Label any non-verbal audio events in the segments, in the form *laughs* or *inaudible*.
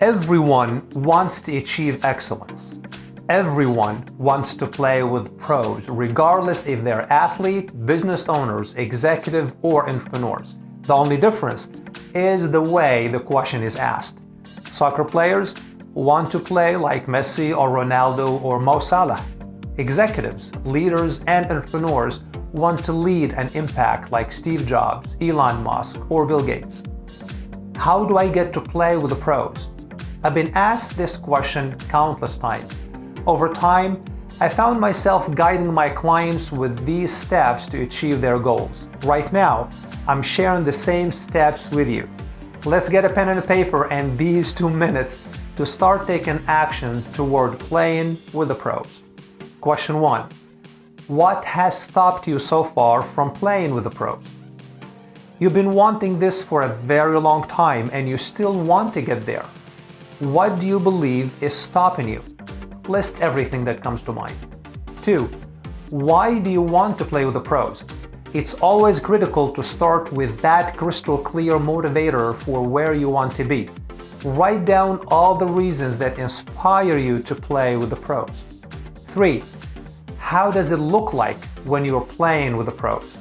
Everyone wants to achieve excellence. Everyone wants to play with pros, regardless if they're athlete, business owners, executive, or entrepreneurs. The only difference is the way the question is asked. Soccer players want to play like Messi or Ronaldo or Mo Salah. Executives, leaders, and entrepreneurs want to lead and impact like Steve Jobs, Elon Musk, or Bill Gates. How do I get to play with the pros? I've been asked this question countless times. Over time, I found myself guiding my clients with these steps to achieve their goals. Right now, I'm sharing the same steps with you. Let's get a pen and a paper and these two minutes to start taking action toward playing with the pros. Question 1. What has stopped you so far from playing with the pros? You've been wanting this for a very long time and you still want to get there. What do you believe is stopping you? list everything that comes to mind. 2. Why do you want to play with the pros? It's always critical to start with that crystal clear motivator for where you want to be. Write down all the reasons that inspire you to play with the pros. 3. How does it look like when you're playing with the pros?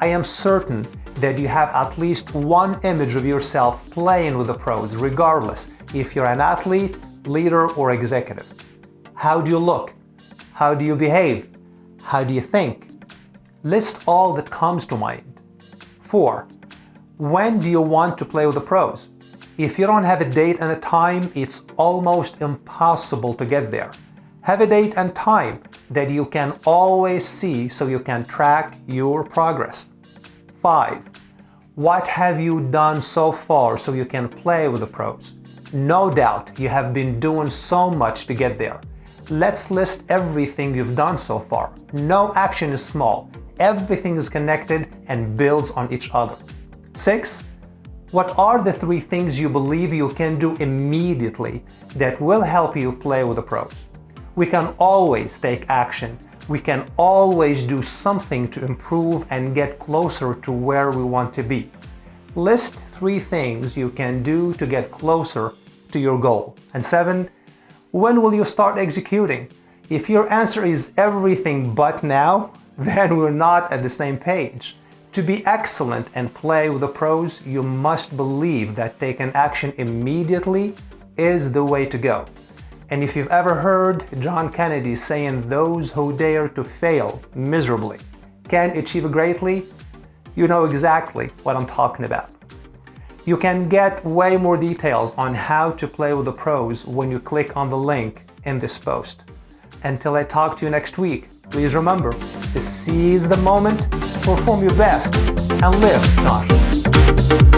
I am certain that you have at least one image of yourself playing with the pros, regardless if you're an athlete, leader, or executive. How do you look? How do you behave? How do you think? List all that comes to mind. 4. When do you want to play with the pros? If you don't have a date and a time, it's almost impossible to get there. Have a date and time that you can always see so you can track your progress. 5. What have you done so far so you can play with the pros? No doubt you have been doing so much to get there. Let's list everything you've done so far. No action is small. Everything is connected and builds on each other. 6. What are the three things you believe you can do immediately that will help you play with the pros? We can always take action. We can always do something to improve and get closer to where we want to be. List three things you can do to get closer to your goal. And 7. When will you start executing? If your answer is everything but now, *laughs* then we're not at the same page. To be excellent and play with the pros, you must believe that taking action immediately is the way to go. And if you've ever heard John Kennedy saying those who dare to fail miserably can achieve greatly, you know exactly what I'm talking about. You can get way more details on how to play with the pros when you click on the link in this post. Until I talk to you next week, please remember to seize the moment, perform your best, and live consciously.